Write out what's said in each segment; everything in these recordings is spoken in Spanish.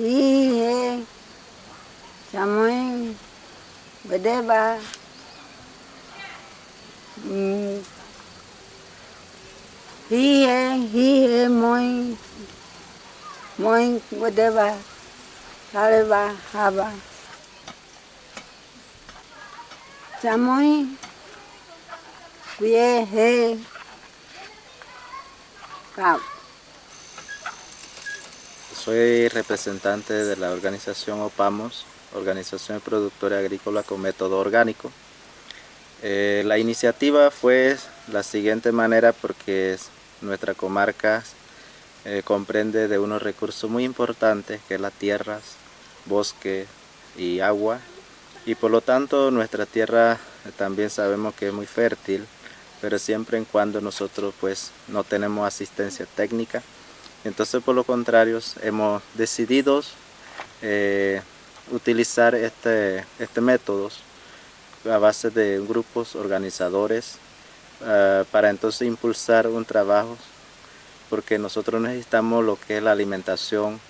यही है समय बदे बा ही है ही है मोई मोई बदे बा सारे बा हा बा समय ये Soy representante de la organización OPAMOS, Organización de Productores Agrícolas con Método Orgánico. Eh, la iniciativa fue la siguiente manera porque nuestra comarca eh, comprende de unos recursos muy importantes que es las tierras, bosque y agua y por lo tanto nuestra tierra también sabemos que es muy fértil pero siempre en cuando nosotros pues no tenemos asistencia técnica entonces por lo contrario hemos decidido eh, utilizar este, este método a base de grupos organizadores uh, para entonces impulsar un trabajo porque nosotros necesitamos lo que es la alimentación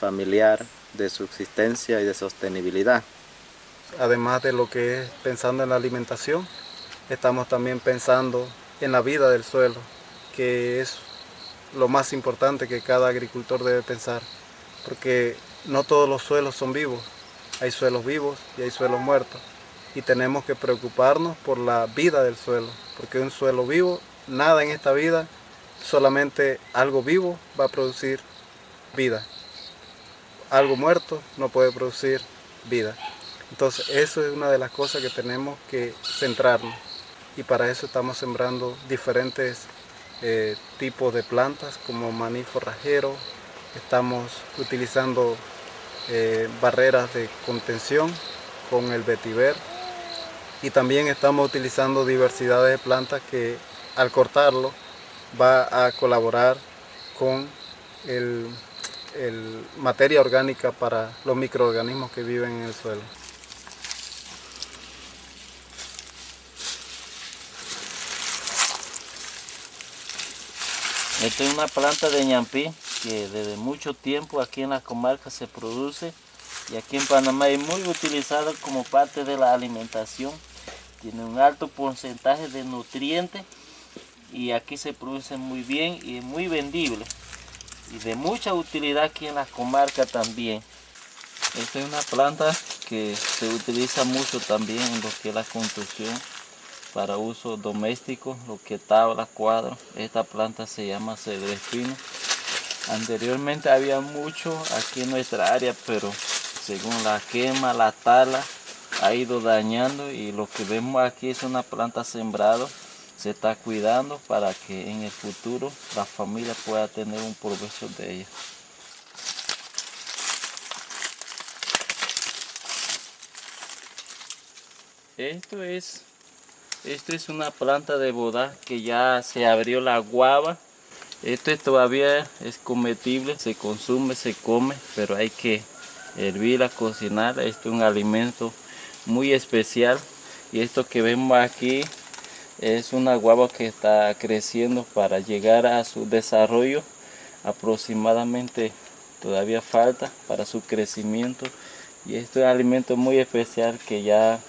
familiar de subsistencia y de sostenibilidad. Además de lo que es pensando en la alimentación, estamos también pensando en la vida del suelo, que es lo más importante que cada agricultor debe pensar, porque no todos los suelos son vivos, hay suelos vivos y hay suelos muertos, y tenemos que preocuparnos por la vida del suelo, porque un suelo vivo, nada en esta vida, solamente algo vivo va a producir vida, algo muerto no puede producir vida. Entonces eso es una de las cosas que tenemos que centrarnos y para eso estamos sembrando diferentes eh, tipos de plantas como maní forrajero, estamos utilizando eh, barreras de contención con el vetiver y también estamos utilizando diversidad de plantas que al cortarlo va a colaborar con el materia orgánica para los microorganismos que viven en el suelo. Esta es una planta de ñampí que desde mucho tiempo aquí en la comarca se produce y aquí en Panamá es muy utilizada como parte de la alimentación. Tiene un alto porcentaje de nutrientes y aquí se produce muy bien y es muy vendible y de mucha utilidad aquí en la comarca también. Esta es una planta que se utiliza mucho también en lo que es la construcción para uso doméstico, lo que tabla, cuadro. Esta planta se llama cedro espino. Anteriormente había mucho aquí en nuestra área, pero según la quema, la tala, ha ido dañando y lo que vemos aquí es una planta sembrada. Se está cuidando para que en el futuro la familia pueda tener un provecho de ella. Esto es esto es una planta de boda que ya se abrió la guava. Esto todavía es comestible, se consume, se come, pero hay que hervirla, cocinar. Esto es un alimento muy especial. Y esto que vemos aquí es una guava que está creciendo para llegar a su desarrollo. Aproximadamente todavía falta para su crecimiento. Y esto es un alimento muy especial que ya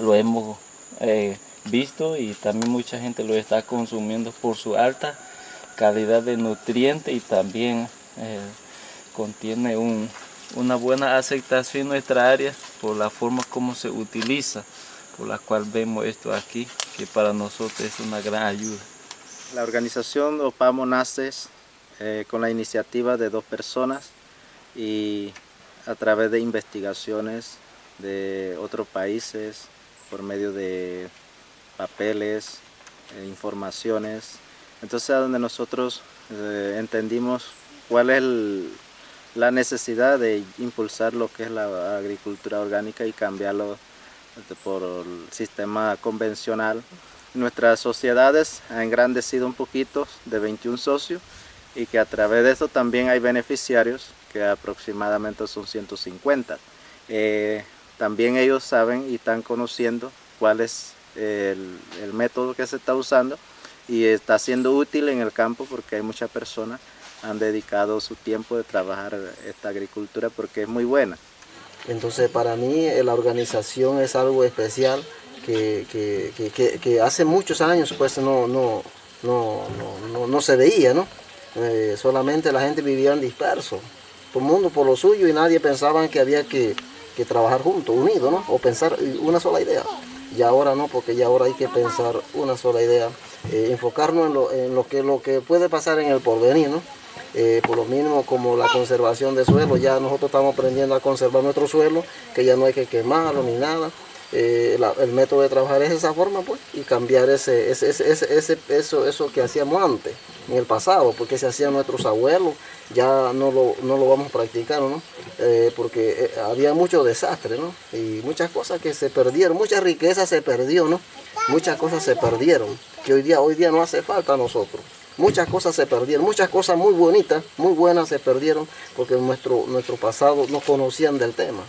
lo hemos eh, visto y también mucha gente lo está consumiendo por su alta calidad de nutrientes y también eh, contiene un, una buena aceptación en nuestra área por la forma como se utiliza, por la cual vemos esto aquí, que para nosotros es una gran ayuda. La organización OPAMO nace eh, con la iniciativa de dos personas y a través de investigaciones de otros países por medio de papeles, eh, informaciones. Entonces a donde nosotros eh, entendimos cuál es la necesidad de impulsar lo que es la agricultura orgánica y cambiarlo este, por el sistema convencional. Nuestras sociedades han engrandecido un poquito de 21 socios y que a través de eso también hay beneficiarios que aproximadamente son 150. Eh, también ellos saben y están conociendo cuál es el, método que se está usando y está siendo útil en el campo porque hay muchas personas han dedicado su tiempo de trabajar esta agricultura porque es muy buena. Entonces para mí eh, la organización es algo especial que, que, que, hace muchos años pues no, no, no, no, no se veía, ¿no? Eh, solamente la gente vivía en disperso, todo el mundo por lo suyo y nadie pensaba que había que trabajar juntos, unidos, ¿no? O pensar una sola idea. Y ahora no, porque ya ahora hay que pensar una sola idea, eh, enfocarnos en, lo, en lo, que, lo que puede pasar en el porvenir, ¿no? Eh, por lo mínimo como la conservación de suelo, ya nosotros estamos aprendiendo a conservar nuestro suelo, que ya no hay que quemarlo ni nada. Eh, el método de trabajar es esa forma pues y cambiar ese, ese, ese, ese, eso, eso que hacíamos antes, en el pasado, porque se hacían nuestros abuelos, ya no lo, no lo vamos a practicar, ¿no? Eh, porque eh, había mucho desastre, ¿no? Y muchas cosas que se perdieron, mucha riqueza se perdió, ¿no? Muchas cosas se perdieron, que hoy día, hoy día no hace falta a nosotros. Muchas cosas se perdieron, muchas cosas muy bonitas, muy buenas se perdieron porque nuestro, nuestro pasado no conocían del tema.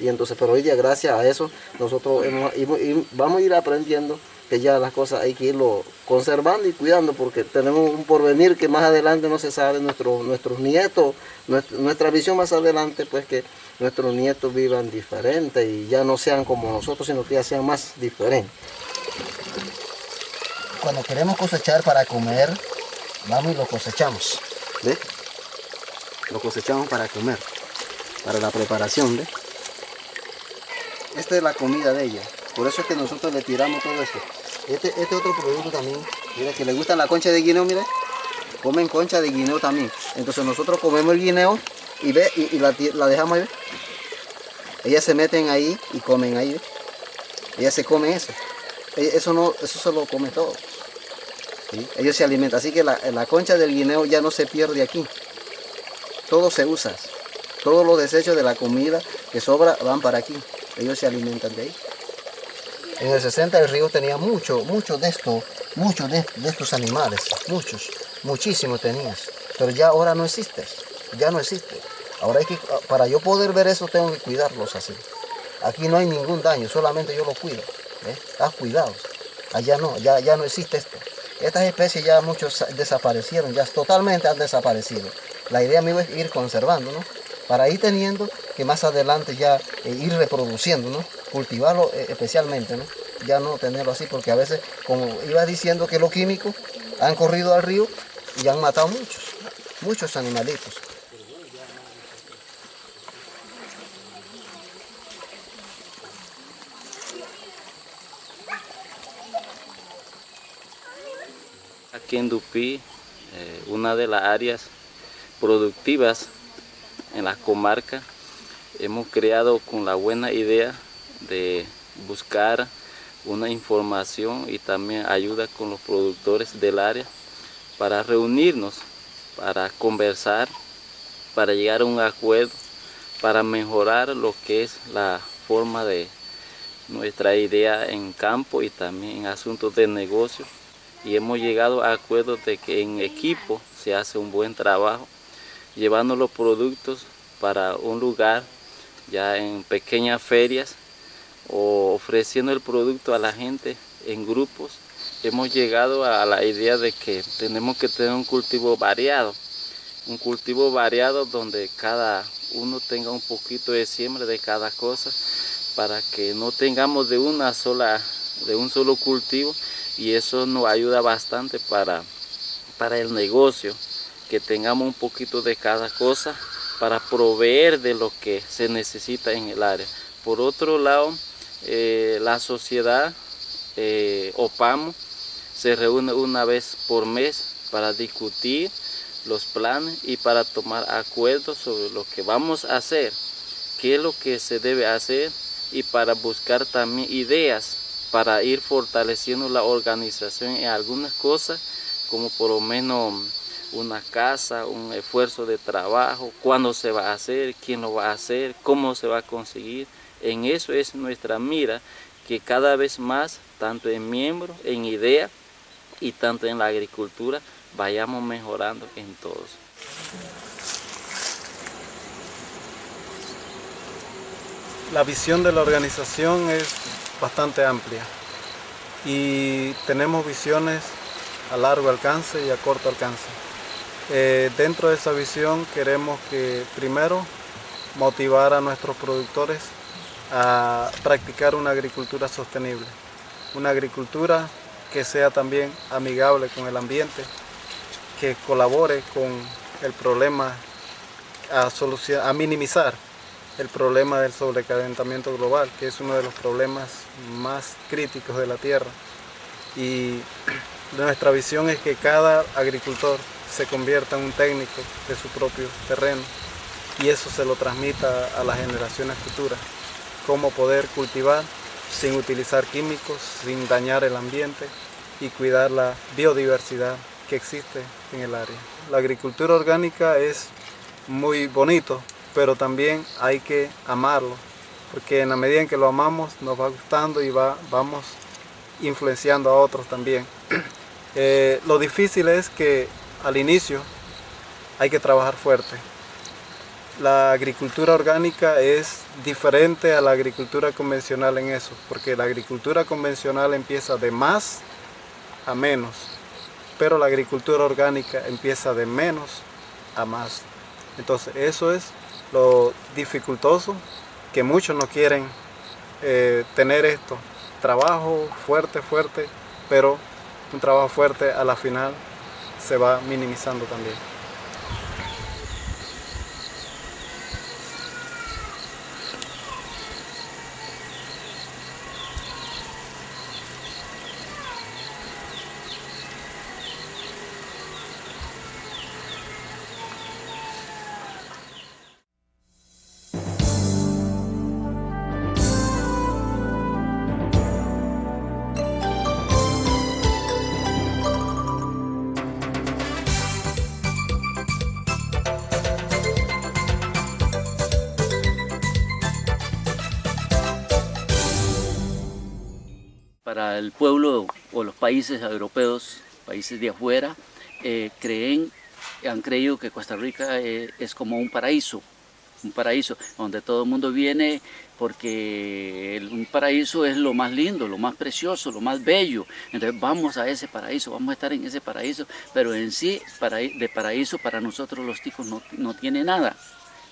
Y entonces, pero hoy día gracias a eso, nosotros hemos, vamos a ir aprendiendo que ya las cosas hay que irlo conservando y cuidando porque tenemos un porvenir que más adelante no se sabe, nuestro, nuestros nietos, nuestra, nuestra visión más adelante, pues que nuestros nietos vivan diferente y ya no sean como nosotros, sino que ya sean más diferentes. Cuando queremos cosechar para comer, vamos y lo cosechamos, ¿ve? Lo cosechamos para comer, para la preparación, ¿ve? Esta es la comida de ella, por eso es que nosotros le tiramos todo esto. Este, este otro producto también, mira que le gusta la concha de guineo, mira, comen concha de guineo también. Entonces nosotros comemos el guineo y ve y, la, la, dejamos ahí. Ellas se meten ahí y comen ahí. ¿ve? Ellas se comen eso. Eso no, eso se lo come todo. Ellos se alimentan. Así que la, la concha del guineo ya no se pierde aquí. Todo se usa. Todos los desechos de la comida que sobra van para aquí. Ellos se alimentan de ahí. En el 60 el río tenía mucho, mucho de esto, muchos de, estos animales, muchos, muchísimos tenías. Pero ya ahora no existe, ya no existe. Ahora hay que, para yo poder ver eso tengo que cuidarlos así. Aquí no hay ningún daño, solamente yo lo cuido. ¿ves? Haz cuidado. Allá no, ya, ya no existe esto. Estas especies ya muchos desaparecieron, ya totalmente han desaparecido. La idea mía es ir conservando, ¿no? Para ir teniendo que más adelante ya eh, ir reproduciendo, ¿no? Cultivarlo eh, especialmente, ¿no? Ya no tenerlo así, porque a veces, como iba diciendo que los químicos han corrido al río y han matado muchos, muchos animalitos. Aquí en Dupí, eh, una de las áreas productivas en la comarca, hemos creado con la buena idea de buscar una información y también ayuda con los productores del área para reunirnos, para conversar, para llegar a un acuerdo, para mejorar lo que es la forma de nuestra idea en campo y también en asuntos de negocio. Y hemos llegado a acuerdos de que en equipo se hace un buen trabajo, llevando los productos para un lugar ya en pequeñas ferias o ofreciendo el producto a la gente en grupos, hemos llegado a la idea de que tenemos que tener un cultivo variado, un cultivo variado donde cada uno tenga un poquito de siembra de cada cosa para que no tengamos de una sola, de un solo cultivo y eso nos ayuda bastante para, para el negocio, que tengamos un poquito de cada cosa para proveer de lo que se necesita en el área. Por otro lado, eh, la sociedad eh, OPAMO se reúne una vez por mes para discutir los planes y para tomar acuerdos sobre lo que vamos a hacer, qué es lo que se debe hacer y para buscar también ideas para ir fortaleciendo la organización en algunas cosas, como por lo menos una casa, un esfuerzo de trabajo, cuándo se va a hacer, quién lo va a hacer, cómo se va a conseguir. En eso es nuestra mira, que cada vez más, tanto en miembros, en idea y tanto en la agricultura, vayamos mejorando en todos. La visión de la organización es bastante amplia y tenemos visiones a largo alcance y a corto alcance. Eh, dentro de esa visión queremos que primero motivar a nuestros productores a practicar una agricultura sostenible, una agricultura que sea también amigable con el ambiente, que colabore con el problema a, a minimizar el problema del sobrecalentamiento global, que es uno de los problemas más críticos de la Tierra. Y nuestra visión es que cada agricultor se convierta en un técnico de su propio terreno y eso se lo transmita a las generaciones futuras. Cómo poder cultivar sin utilizar químicos, sin dañar el ambiente y cuidar la biodiversidad que existe en el área. La agricultura orgánica es muy bonito, pero también hay que amarlo, porque en la medida en que lo amamos nos va gustando y va, vamos influenciando a otros también. Eh, lo difícil es que al inicio hay que trabajar fuerte. La agricultura orgánica es diferente a la agricultura convencional en eso, porque la agricultura convencional empieza de más a menos, pero la agricultura orgánica empieza de menos a más. Entonces eso es lo dificultoso, que muchos no quieren eh, tener esto. Trabajo fuerte, fuerte, pero un trabajo fuerte a la final se va minimizando también. Para el pueblo o los países europeos, países de afuera, eh, creen, han creído que Costa Rica eh, es como un paraíso, un paraíso donde todo el mundo viene porque un paraíso es lo más lindo, lo más precioso, lo más bello. Entonces vamos a ese paraíso, vamos a estar en ese paraíso, pero en sí de paraíso para nosotros los ticos no, no tiene nada,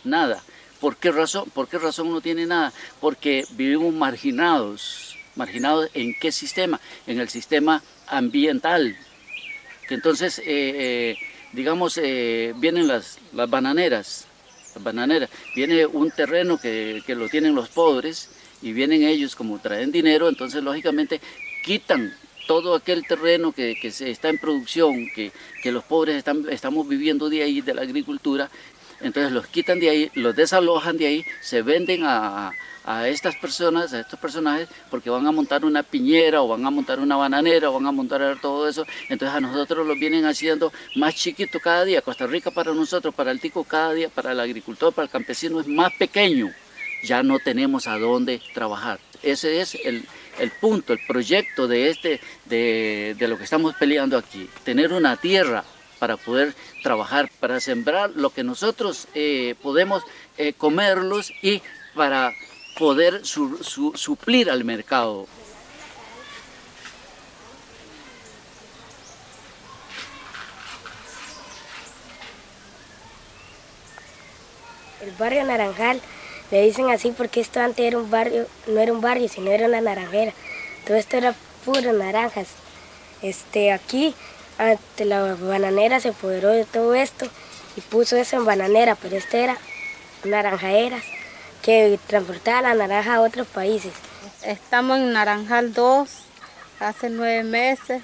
nada. ¿Por qué razón? ¿Por qué razón no tiene nada? Porque vivimos marginados, marginados en qué sistema, en el sistema ambiental. Entonces, eh, eh, digamos, eh, vienen las, las bananeras, las bananeras, viene un terreno que, que lo tienen los pobres y vienen ellos como traen dinero, entonces lógicamente quitan todo aquel terreno que, que está en producción, que, que los pobres están, estamos viviendo de ahí, de la agricultura, entonces los quitan de ahí, los desalojan de ahí, se venden a, a estas personas, a estos personajes, porque van a montar una piñera o van a montar una bananera o van a montar todo eso, entonces a nosotros lo vienen haciendo más chiquito cada día, Costa Rica para nosotros, para el tico cada día, para el agricultor, para el campesino es más pequeño, ya no tenemos a dónde trabajar. Ese es el, el punto, el proyecto de, este, de, de lo que estamos peleando aquí, tener una tierra para poder trabajar, para sembrar lo que nosotros eh, podemos eh, comerlos y para poder su, su, suplir al mercado. El barrio Naranjal, le dicen así porque esto antes era un barrio, no era un barrio, sino era una naranjera. Todo esto era puro naranjas. Este, aquí, ante la bananera se apoderó de todo esto y puso eso en bananera, pero este era naranjaeras que transportaba la naranja a otros países. Estamos en Naranjal 2 hace nueve meses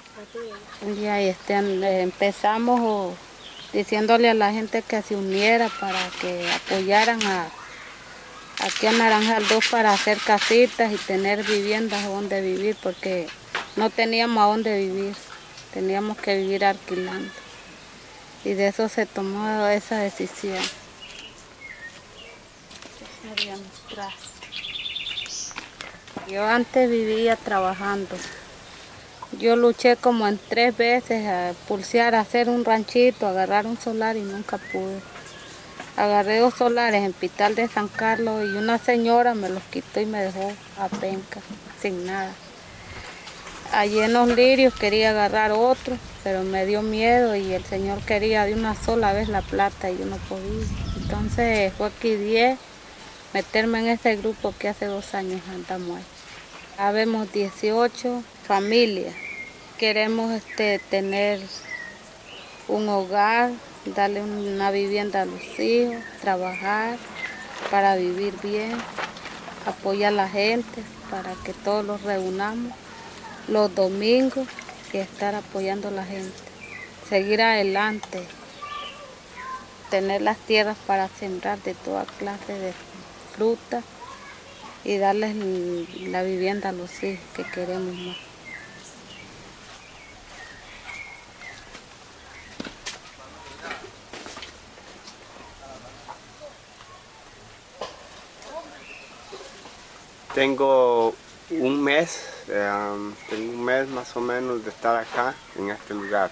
y ahí este, empezamos diciéndole a la gente que se uniera para que apoyaran a, aquí a Naranjal 2 para hacer casitas y tener viviendas donde vivir porque no teníamos a dónde vivir, teníamos que vivir alquilando y de eso se tomó esa decisión. Yo antes vivía trabajando. Yo luché como en tres veces a pulsear, a hacer un ranchito, agarrar un solar y nunca pude. Agarré dos solares en Pital de San Carlos y una señora me los quitó y me dejó a penca, sin nada. Allí en los lirios quería agarrar otro, pero me dio miedo y el señor quería de una sola vez la plata y yo no podía. Entonces fue aquí 10 meterme en este grupo que hace dos años andamos ahí. Habemos 18 familias. Queremos este, tener un hogar, darle una vivienda a los hijos, trabajar para vivir bien, apoyar a la gente para que todos los reunamos los domingos y estar apoyando a la gente. Seguir adelante, tener las tierras para sembrar de toda clase de fruta y darles la vivienda a los hijos que queremos más. Tengo un mes, tengo un mes más o menos de estar acá, en este lugar.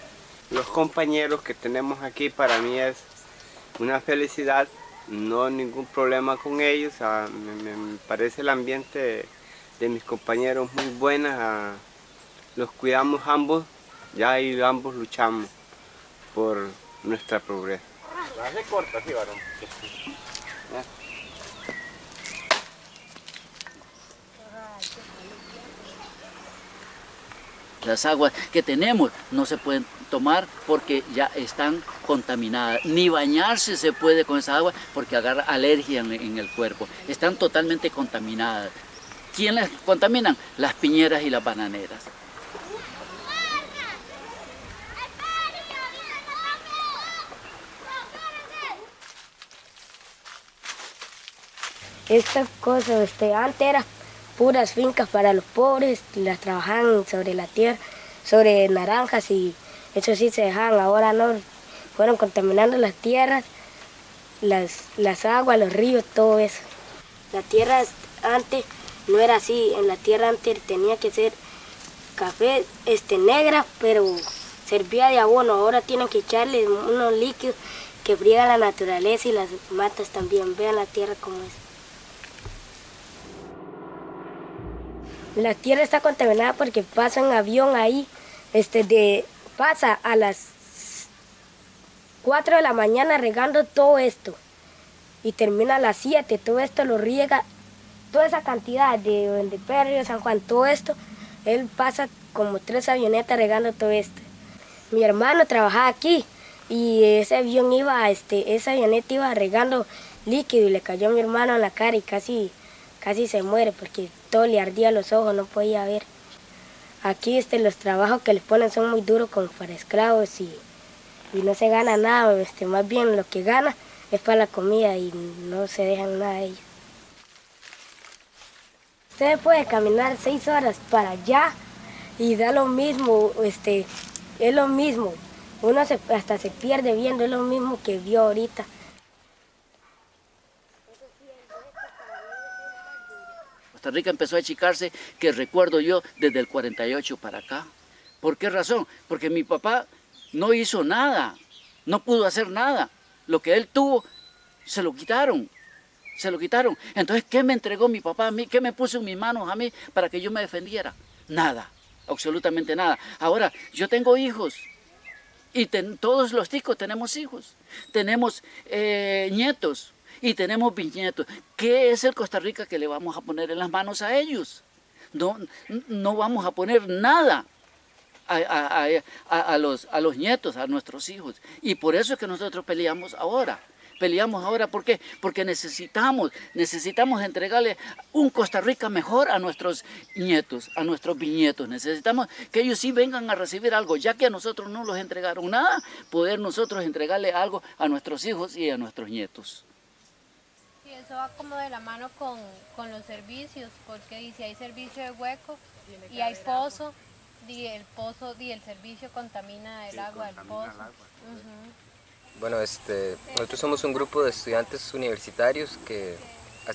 Los compañeros que tenemos aquí para mí es una felicidad, no ningún problema con ellos, ah, me, parece el ambiente de mis compañeros muy bueno, ah, los cuidamos ambos, ya y ambos luchamos por nuestra progreso. corta, sí, varón. Las aguas que tenemos no se pueden tomar porque ya están contaminadas. Ni bañarse se puede con esa agua porque agarra alergia en, el cuerpo. Están totalmente contaminadas. ¿Quiénes contaminan? Las piñeras y las bananeras. Estas cosas, este, antes era puras fincas para los pobres, las trabajaban sobre la tierra, sobre naranjas y eso sí se dejaban, ahora no, fueron contaminando las tierras, las, las aguas, los ríos, todo eso. La tierra antes no era así, en la tierra antes tenía que ser café este, negra, pero servía de abono, ahora tienen que echarle unos líquidos que friegan la naturaleza y las matas también, vean la tierra como es. La tierra está contaminada porque pasa un avión ahí, este, de, pasa a las 4 de la mañana regando todo esto y termina a las 7, todo esto lo riega, toda esa cantidad de, de Perro, San Juan, todo esto, él pasa como tres avionetas regando todo esto. Mi hermano trabajaba aquí y ese avión iba, este, esa avioneta iba regando líquido y le cayó a mi hermano en la cara y casi casi se muere porque todo le ardía los ojos, no podía ver. Aquí este, los trabajos que les ponen son muy duros como para esclavos y, y no se gana nada, este, más bien lo que gana es para la comida y no se dejan nada de ellos. Usted puede caminar seis horas para allá y da lo mismo, este, es lo mismo. Uno hasta se pierde viendo, es lo mismo que vio ahorita. Costa Rica empezó a achicarse, que recuerdo yo, desde el 48 para acá. ¿Por qué razón? Porque mi papá no hizo nada, no pudo hacer nada. Lo que él tuvo, se lo quitaron, se lo quitaron. Entonces, ¿qué me entregó mi papá a mí? ¿Qué me puso en mis manos a mí para que yo me defendiera? Nada, absolutamente nada. Ahora, yo tengo hijos, y todos los ticos tenemos hijos, tenemos eh, nietos, y tenemos bisnietos. ¿Qué es el Costa Rica que le vamos a poner en las manos a ellos? No, no vamos a poner nada a, los, a los nietos, a nuestros hijos. Y por eso es que nosotros peleamos ahora. Peleamos ahora, ¿por qué? Porque necesitamos, necesitamos entregarle un Costa Rica mejor a nuestros nietos, a nuestros bisnietos. Necesitamos que ellos sí vengan a recibir algo, ya que a nosotros no los entregaron nada, poder nosotros entregarle algo a nuestros hijos y a nuestros nietos eso va como de la mano con, los servicios, porque si hay servicio de hueco y hay pozo, y el pozo y el servicio contamina el agua del pozo. Bueno, este, nosotros somos un grupo de estudiantes universitarios que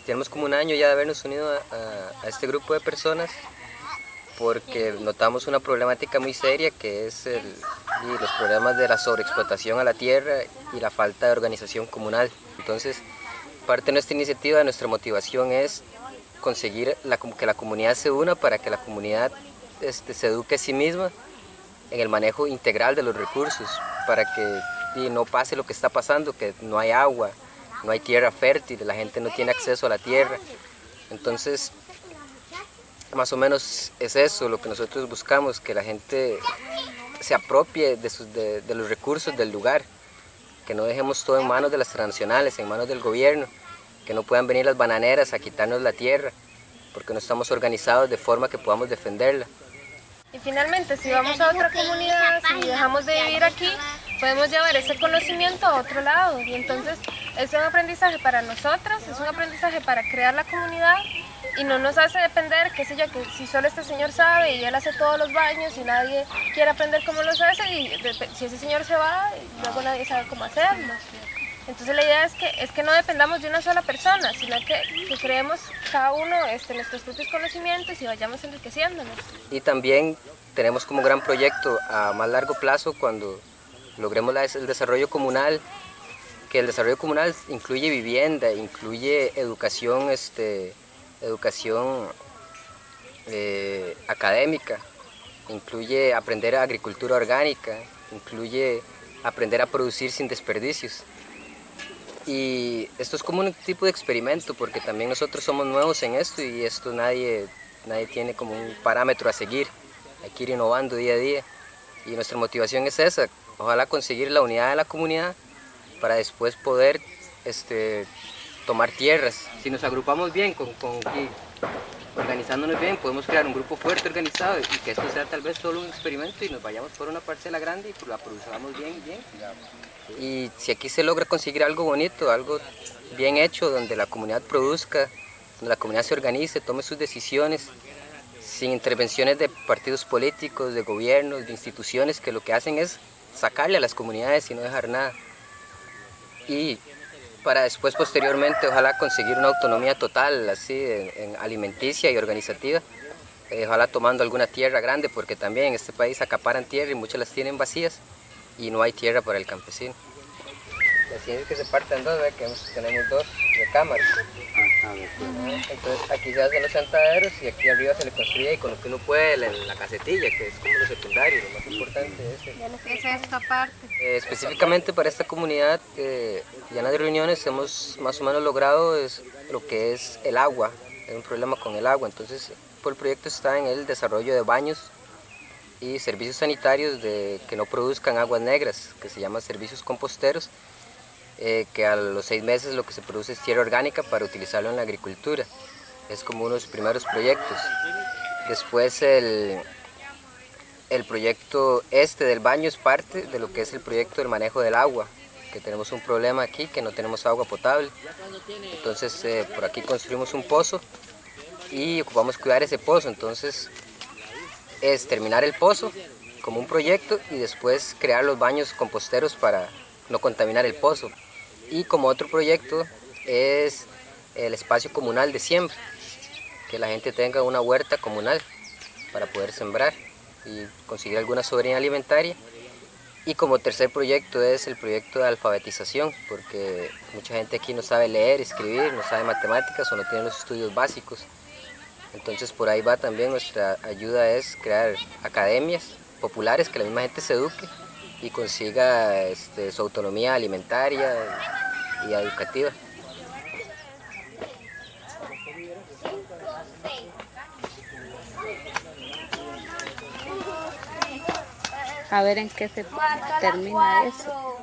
tenemos como un año ya de habernos unido a, este grupo de personas porque notamos una problemática muy seria que es los problemas de la sobreexplotación a la tierra y la falta de organización comunal. Entonces, parte de nuestra iniciativa, de nuestra motivación es conseguir que la comunidad se una para que la comunidad este, se eduque a sí misma en el manejo integral de los recursos para que no pase lo que está pasando, que no hay agua, no hay tierra fértil, la gente no tiene acceso a la tierra. Entonces, más o menos es eso lo que nosotros buscamos, que la gente se apropie de, los recursos del lugar, que no dejemos todo en manos de las transnacionales, en manos del gobierno, que no puedan venir las bananeras a quitarnos la tierra, porque no estamos organizados de forma que podamos defenderla. Y finalmente, si vamos a otra comunidad, si dejamos de vivir aquí, podemos llevar ese conocimiento a otro lado. Y entonces es un aprendizaje para nosotras, es un aprendizaje para crear la comunidad y no nos hace depender, qué sé yo, que si solo este señor sabe y él hace todos los baños y nadie quiere aprender cómo los hace y si ese señor se va, luego nadie sabe cómo hacerlo. Entonces la idea es que, es que no dependamos de una sola persona, sino que, que creemos cada uno este, nuestros propios conocimientos y vayamos enriqueciéndonos. Y también tenemos como gran proyecto a más largo plazo cuando logremos el desarrollo comunal, que el desarrollo comunal incluye vivienda, incluye educación, este, educación eh, académica, incluye aprender agricultura orgánica, incluye aprender a producir sin desperdicios. Y esto es como un tipo de experimento porque también nosotros somos nuevos en esto y esto nadie, nadie tiene como un parámetro a seguir. Hay que ir innovando día a día y nuestra motivación es esa, ojalá conseguir la unidad de la comunidad para después poder este, tomar tierras. Si nos agrupamos bien con, organizándonos bien, podemos crear un grupo fuerte organizado y que esto sea tal vez solo un experimento y nos vayamos por una parcela grande y la produzamos bien bien. Y si aquí se logra conseguir algo bonito, algo bien hecho, donde la comunidad produzca, donde la comunidad se organice, tome sus decisiones, sin intervenciones de partidos políticos, de gobiernos, de instituciones, que lo que hacen es sacarle a las comunidades y no dejar nada. Y para después posteriormente ojalá conseguir una autonomía total así en, alimenticia y organizativa. Eh, ojalá tomando alguna tierra grande porque también en este país acaparan tierra y muchas las tienen vacías y no hay tierra para el campesino. Así es que se parten dos, que tenemos dos recámaras entonces aquí se hacen los sentaderos y aquí arriba se le construye y con lo que uno puede la, casetilla que es como lo secundario, lo más importante es, es esta parte. Eh, específicamente para esta comunidad eh, ya en las reuniones hemos más o menos logrado es lo que es el agua, hay un problema con el agua, entonces el proyecto está en el desarrollo de baños y servicios sanitarios de, que no produzcan aguas negras, que se llaman servicios composteros, eh, que a los seis meses lo que se produce es tierra orgánica para utilizarlo en la agricultura. Es como uno de los primeros proyectos. Después el, el proyecto este del baño es parte de lo que es el proyecto del manejo del agua, que tenemos un problema aquí, que no tenemos agua potable. Entonces eh, por aquí construimos un pozo y ocupamos cuidar ese pozo. Entonces es terminar el pozo como un proyecto y después crear los baños composteros para no contaminar el pozo. Y como otro proyecto es el espacio comunal de siembra, que la gente tenga una huerta comunal para poder sembrar y conseguir alguna soberanía alimentaria y como tercer proyecto es el proyecto de alfabetización, porque mucha gente aquí no sabe leer, escribir, no sabe matemáticas o no tiene los estudios básicos. Entonces por ahí va también nuestra ayuda es crear academias populares, que la misma gente se eduque y consiga este, su autonomía alimentaria y educativa. A ver en qué se termina eso.